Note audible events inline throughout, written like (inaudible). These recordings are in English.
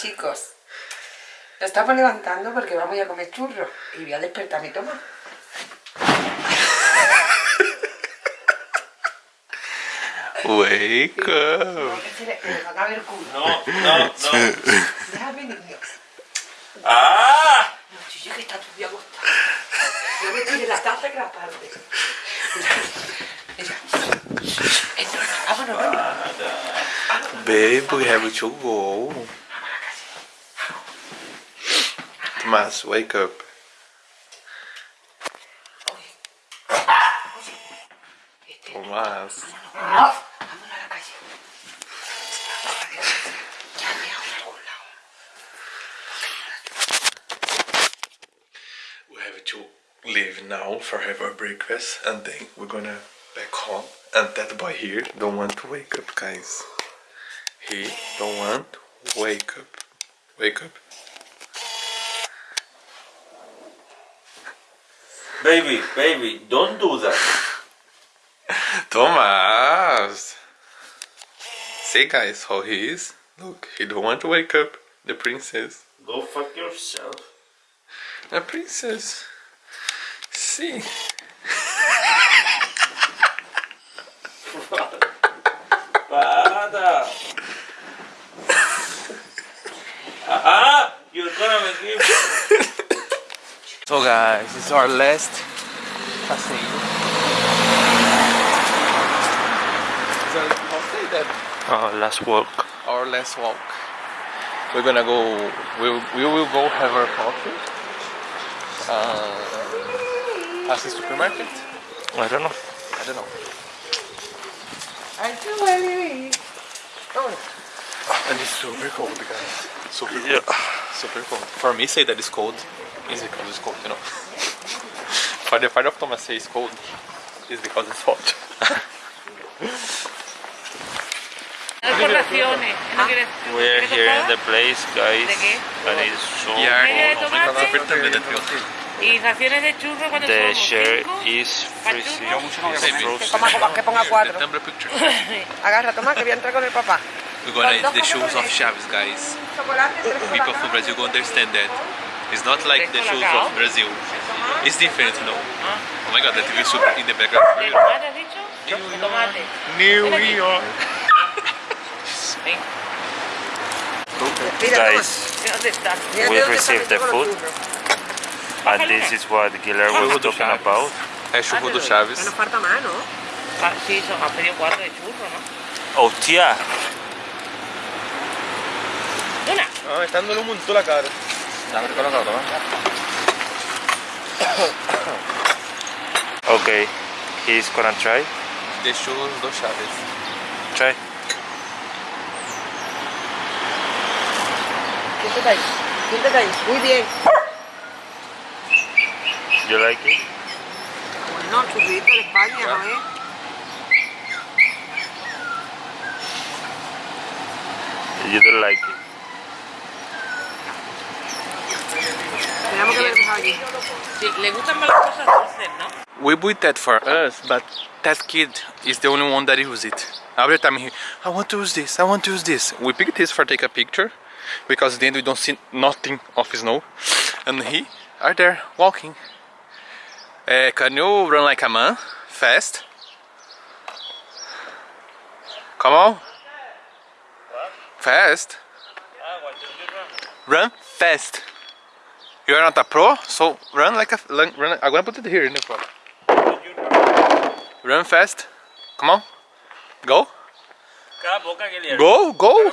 chicos. Lo estamos levantando porque vamos a comer churros. Y voy a despertar mi toma. Wake up. No. No, no, no. Déjame, niño. ¡Ah! No, chicho, que está tu día acostado. Yo me tiré la taza que la parte. Mira. Vámonos, vámonos. Babe, we have to go. Tomás, wake up. Tomás. We have to leave now for have our breakfast and then we're gonna back home. And that boy here don't want to wake up, guys. He don't want to wake up. Wake up. Baby, baby, don't do that. Thomas! See guys how he is? Look, he don't want to wake up. The princess. Go fuck yourself. The princess. See? Para. (laughs) Ah, you're gonna make me. So guys, this is our last passeio. Is that how say that? Oh, last walk. Our last walk. We're gonna go. We will, we will go have our coffee. Uh, past the supermarket. I don't know. I don't know. Aren't you ready? Vámonos. And it's super cold, guys. Super cold. Yeah. Super cold. For me, say that it's cold is because it's cold, you know. For the part of Thomas say it's cold is because it's hot. No por raciones. ¿No quieres, We're here in the place, guys. ¿De qué? And it's so Media de cold. tomate Super temperature. y raciones de churro cuando The somos share cinco. is freezing. Yo It's Baby. frozen. Toma, toma, que ponga cuatro. Tumblr picture. (laughs) Agarra, toma, que voy a entrar con el papá. We're gonna eat the shoes of Chaves, guys. Chocolate, tres People colacao. from Brazil go understand that. It's not like the shoes of Brazil. It's different, you know. Oh my god, that TV super in the background. tomate has dicho? De tomate. New York. Guys, ¿dónde estás? Mira We've received the metido con los food. and this is what Guillermo was talking about. É churro do Que Chaves. nos falta más, ¿no? Ah, sí, son, has pedido cuatro de churro, ¿no? Oh, tía. Una. Ah, está dando un montón la cara. Dame colocado, toma. Okay, he's gonna try. De churros do Chaves. Try. Siéntate ahí. Siéntate ahí. Muy bien. You like it? Bueno, churrito de España, ¿no es? ¿eh? You don't like Tenemos que ver aquí. Sí, le gustan más las cosas dulces, ¿no? We bought that for us, but that kid is the only one that uses it. Every time he, I want to use this, I want to use this. We picked this for take a picture, because then we don't see nothing of snow. And he are there walking. Uh, can you run like a man? Fast? Come on. Fast. Run fast. You are not a pro, so run like a run. I'm gonna put it here in the front. Run fast. Come on. Go. Cala a boca, Guilherme. Go, go.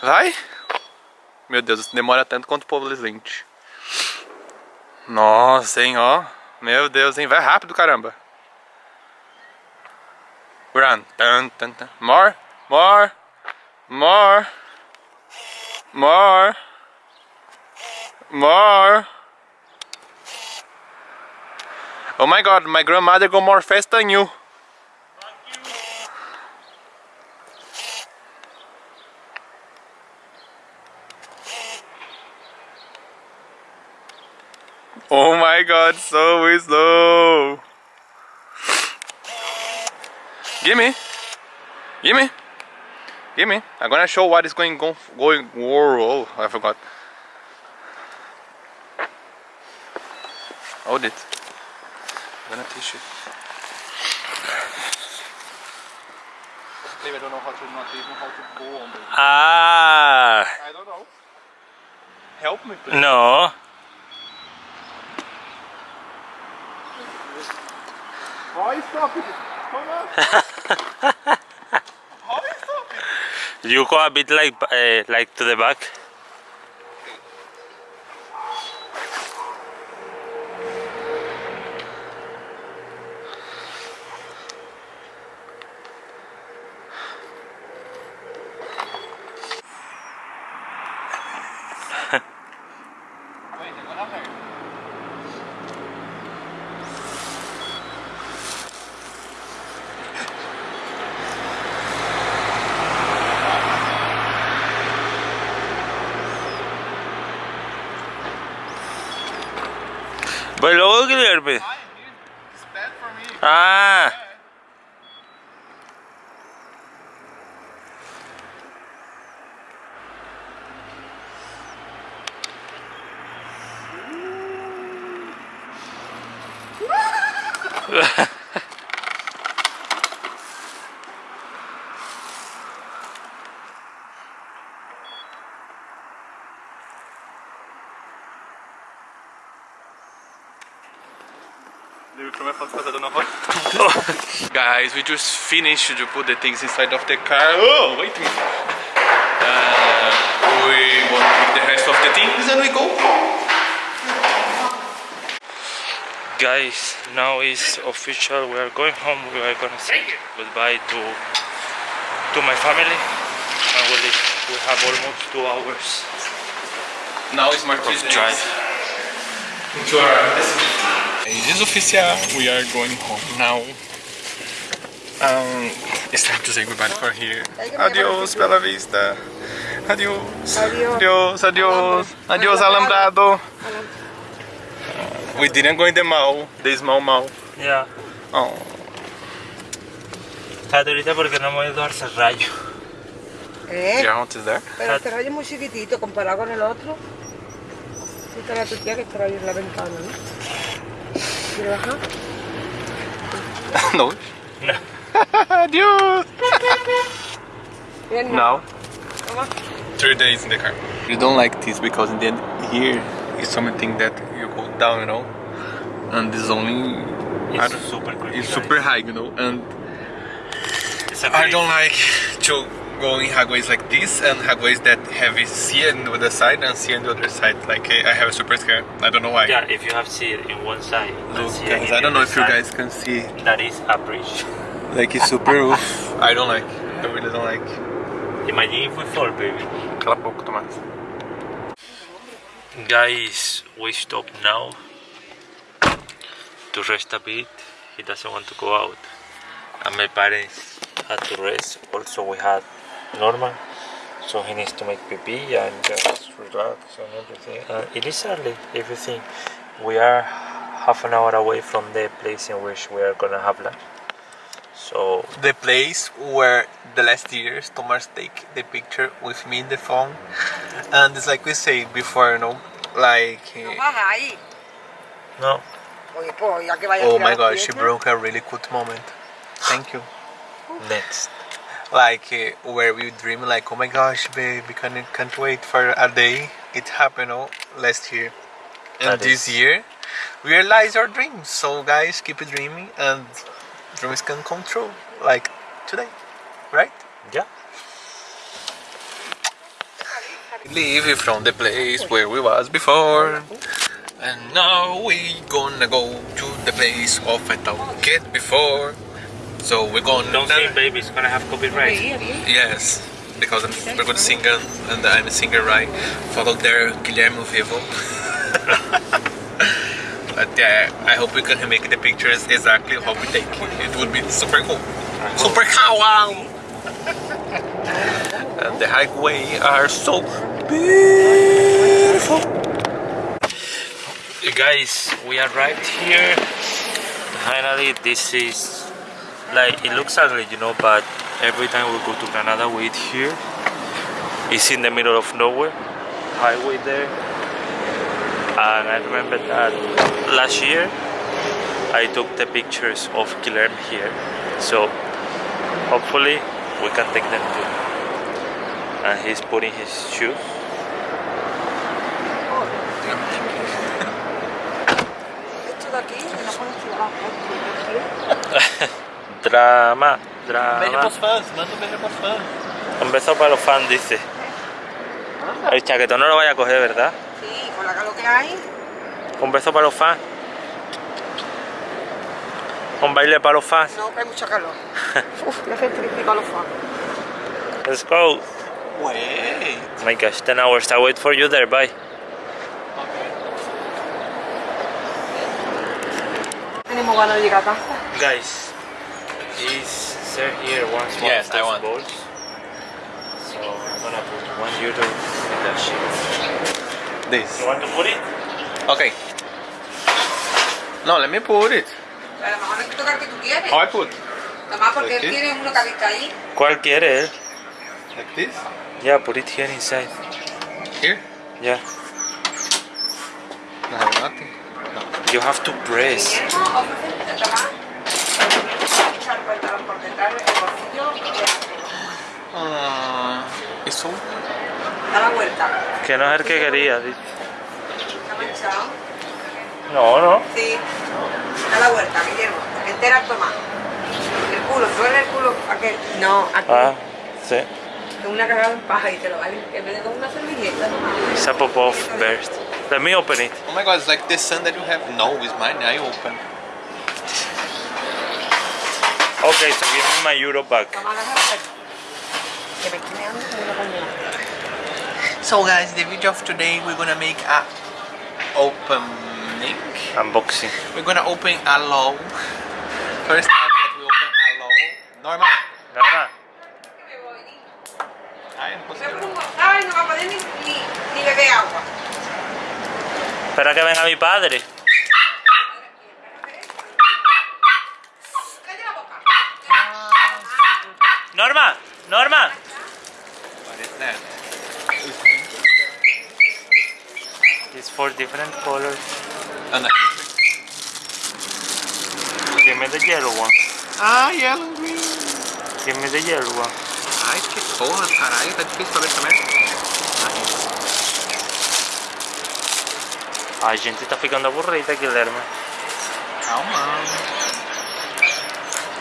Vai. Meu Deus, demora tanto quanto o povo Lente. Nossa, hein, ó. Meu Deus, hein. Vai rápido, caramba. Run. Dun, dun, dun. More. More. More. More. More. Oh my god, my grandmother go more fast than you. Oh my god, so slow. Gimme. Gimme. Give me. I'm gonna show what is going go, going. Whoa, I forgot. Hold it. I'm gonna teach you. Maybe I don't know how to not even how to go on the. Ah, I don't know. Help me, please. no. Why stop it? Come on. (laughs) How is stop it? You go a bit like uh, like to the back. But luego Guillermo. It's bad for (laughs) Guys, we just finished to put the things inside of the car. Oh, wait a minute. Uh, we want to put the rest of the things and we go. guys, now it's official. We are going home. We are gonna say goodbye to to my family, and we leave. We have almost two hours Now it's of drive. destination. It is official. We are going home now. Um, it's time to say goodbye for here. Adios, Bella Vista. Adios. Adios, adios. Adios, Alambrado. Uh, we didn't go in the mall, the small mall. Ya. Oh. Está ahorita porque no hemos ido al Serrallo. ¿Eh? Yeah, what is there? Pero este rayo es muy chiquitito comparado con el otro. Fíjate la tu tía que este rayo en la ventana, ¿no? ¿Quiere bajar? no. No. (laughs) Adios. Now. Three days in the car. You don't like this because in the end here is something that you go down, you know, and this only I It's super creepy. it's super high, you know, and It's a I don't like to go in highways like this and highways that have sea on the side and sea on the other side. Like I have a super scare. I don't know why. Yeah, if you have sea in one side, Look, sea guys, in I don't the know other if you guys can see. That is a bridge. (laughs) Like it's super (laughs) roof. I don't like. I really don't like. Imagine if we fall, baby. Cala a boca, Tomás. Guys, we stop now to rest a bit. He doesn't want to go out. And my parents had to rest. Also, we had Norman, so he needs to make pee pee and just relax and everything. And it is early, everything. We are half an hour away from the place in which we are gonna have lunch. So, the place where the last years Thomas take the picture with me in the phone and it's like we say before you know like No eh, baja ahí. no, Oye, pues ya que vaya a oh my god she broke a really good moment thank you next. Like eh, where we dream like oh my gosh babe we can't, can't wait for a day. It happened know, last year. And That this is- year we realize our dreams. So guys keep dreaming and dreams can come true like today right? Yeah. Leave from the place where we was before. And now we gonna go to the place of I talked before So we're gonna Don't sing, baby. It's gonna have copyright. Ahí, ahí. Yes, because I'm super good singer and I'm a singer right? Follow there Guillermo Vivo. (laughs) But yeah, I hope we can make the pictures exactly how we take it. It would be super cool. Super cool And the highway are so beautiful. Guys we arrived here. Finally this is like it looks ugly you know but every time we go to Granada, we eat here. It's in the middle of nowhere, highway there. And I remember that last year I took the pictures of Guilherme here. So hopefully we can take them too. And he's putting his shoes. (laughs) (laughs) Me. Drama, Beijo drama. pros fãs, manda um beijo pros fãs. Un beso para los fans, dice. El chaquetón no lo vaya a coger, ¿verdad? Sí, con la calor que hay. Un beso para los fans. Un baile para los fans. No, que hay mucha calor. (laughs) Uf, ya hace trípico a los fans. Let's go. Wait. Oh my gosh, 10 hours. I wait for you there. Bye. Tenemos ganas de llegar a casa. Guys, is sir here wants one Yes, of I those want. balls. So I'm gonna put one euro in that shit. This. You want to put it? Okay. No, let me put it. A lo mejor hay que tocar que tú quieres. How I put? Nomás porque él Aquí. tiene uno que ha visto ahí. ¿Cuál quiere él? Like this? Yeah, put it here inside. Here? Yeah. No have nothing. You have to press. Guillermo ofrece tomar. Echar el pantalón por detrás, el bolsillo. y Uh, it's so... Da la vuelta. Que no es el que quería. di- ¿Está manchado? No, no. Sí. Da la vuelta, Guillermo. Entera toma. El culo, suele el culo aquel. No, aquí. Ah, sí. Una cagada en paja y te lo vale. En vez de con una servilleta. It's a pop-off burst. Let me open it. Oh my god, it's like the sun that you have. No, it's mine. I open. Okay, so give me my euro back. Toma la jarra. Que me estoy meando como una coña. So guys, the video of today we're gonna make a opening. Unboxing. We're gonna open a low. First time that we open a low. Normal. Nada. Me voy, ni- Ay, no me consigo. pongo un Ay, no va a poder ni, ni, ni beber agua. Espera que venga mi padre. It's four different colors. No. Give me the yellow one. Ah, yellow and green. Give me the yellow one. Ai, que porra, caralho. Tá difícil pra ver essa merda. A gente tá ficando aburrida, Guilherme. Calma.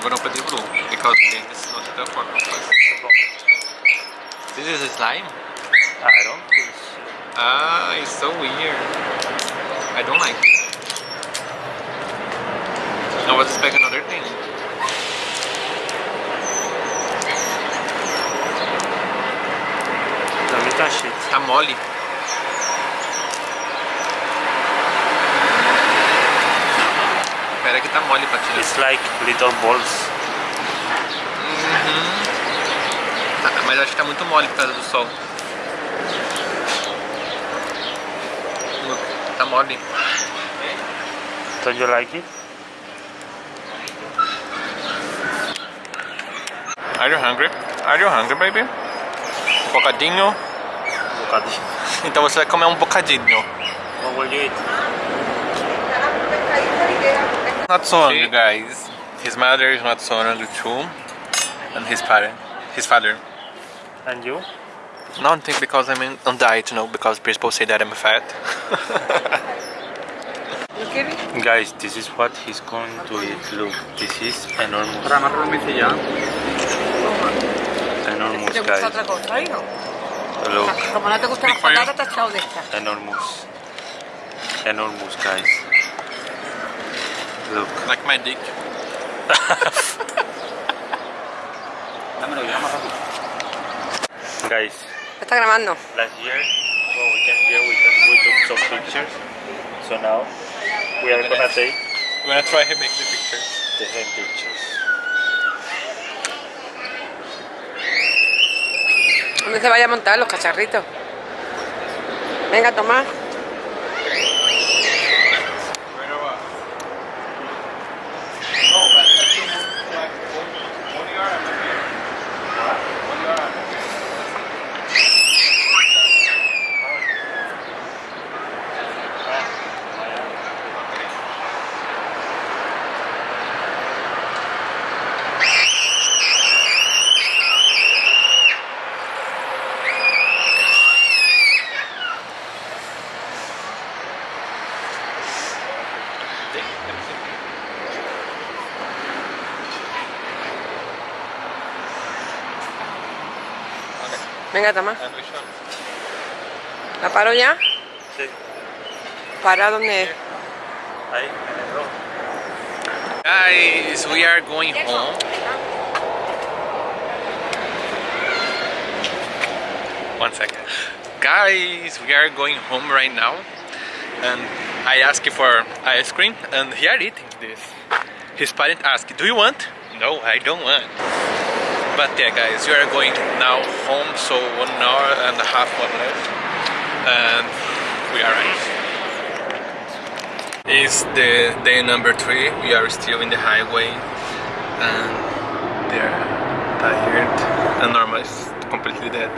Gonna open the blue because this is not the form This is slime? I don't. Ah, it's so weird. I don't like it. I was expecting another thing. Me touch it. Tá mole. Pera que tá mole pra tirar. It's like little balls. Tá, mas acho que tá muito mole por causa do sol. Look, Tá mole. Don't you like it? Are you hungry? Are you hungry, baby? Um bocadinho? Bocadinho. (laughs) Então você vai comer um bocadinho. What will you eat? Not so hungry, guys. His mother is not so hungry too, and his father, his father. And you? Nothing because I'm in, on diet, you know, because people say that I'm fat. ¿No quieres? Guys, this is what he's going to eat. Look, this is enormous. Enormous, ¿Te gusta guys. otra cosa, hijo? Look, Como no te gustan las Big for you. patatas, te has echado de esta. enormous. Enormous, guys. Look. like my dick. Guys, Está grabando. last year when we came here we, took- we took some pictures. So now we are gonna take We're gonna try to make the picture. the same pictures. ¿Dónde se vaya a montar los cacharritos? Venga, Tomás. Venga, toma. And which one? ¿La paro ya? Sí. ¿Para dónde? Ahí, en el. Guys, we are going home. One second. Guys, we are going home right now. And I asked for ice cream and he are eating this. His parent asked, do you want? No, I don't want. But yeah guys, we are going now home, so one hour and a half more left. And we arrived. It's the day number three. We are still in the highway and they're tired and Norma is completely dead.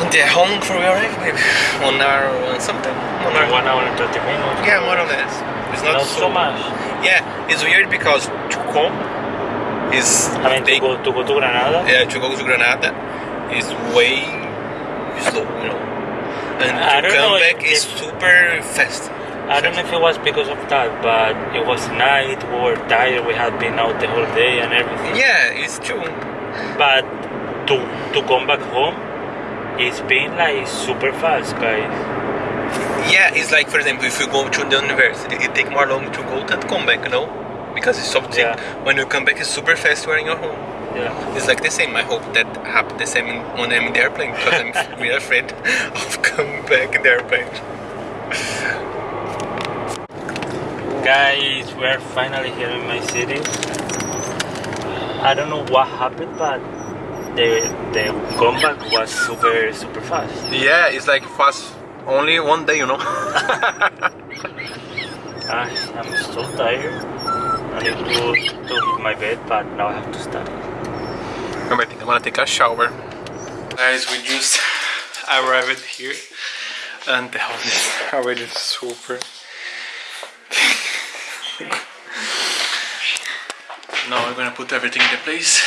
And they're home for we arrive maybe one hour and something. One hour. One hour and 30 minutes. Yeah, more or less. It's not, Not so much. Yeah, it's weird because to come is I mean, they, to go to, go to Granada. yeah, to go to Granada is way slow, you know. And I to come know back if- eh, is super fast. I don't know if it was because of that, but it was night. We were tired. We had been out the whole day and everything. Yeah, it's true. But to to come back home, it's been like super fast, guys. Yeah, it's like for example, if you go to the university, it take more long to go than to come back, you know? Because it's something Yeah. when you come back, it's super fast when you're home. Yeah. It's like the same. I hope that happen the same when I'm in the airplane because I'm really afraid of coming back in the airplane. Guys, we're finally here in my city. I don't know what happened, but the the comeback was super super fast. Yeah, it's like fast only one day, you know. (laughs) Ah, I'm so tired. I need to to hit my bed, but now I have to study. I think I'm gonna take a shower. Guys, we just arrived here and the house is (laughs) already super. now we're gonna put everything in the place,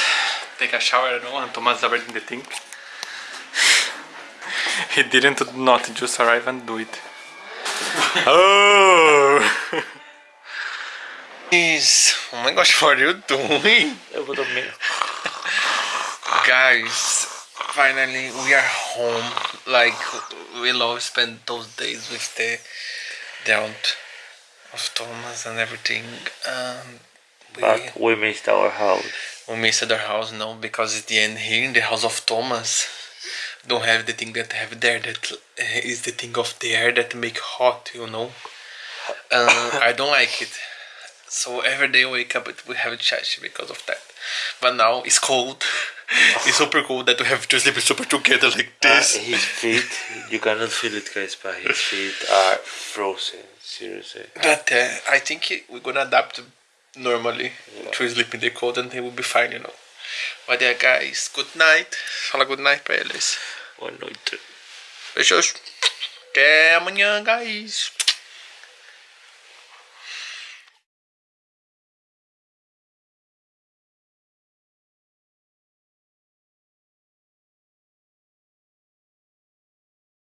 take a shower, I don't and Thomas is already in the thing. (laughs) he didn't not just arrive and do it. (laughs) oh! Is oh my gosh, (laughs) what are you doing? Eu vou dormir. Guys, finally we are home. Like we love spend those days with the the aunt of Thomas and everything. Um, we But we missed our house. we missed our house now because at the end here in the house of Thomas don't have the thing that have there that uh, the thing of the air that make hot, you know. (laughs) Uh, I don't like it. So every day I wake up we have a chat because of that. But now it's cold. (laughs) it's super cold that we have to sleep super together like Uh, this. his feet, you cannot feel it, guys, but his feet are frozen. Seriously. But uh, I think we're gonna adapt normally to sleep in the cold and they will be fine, you know. But yeah, guys, good night. Fala good night pra eles. Boa noite. Beijos. Até amanhã, guys.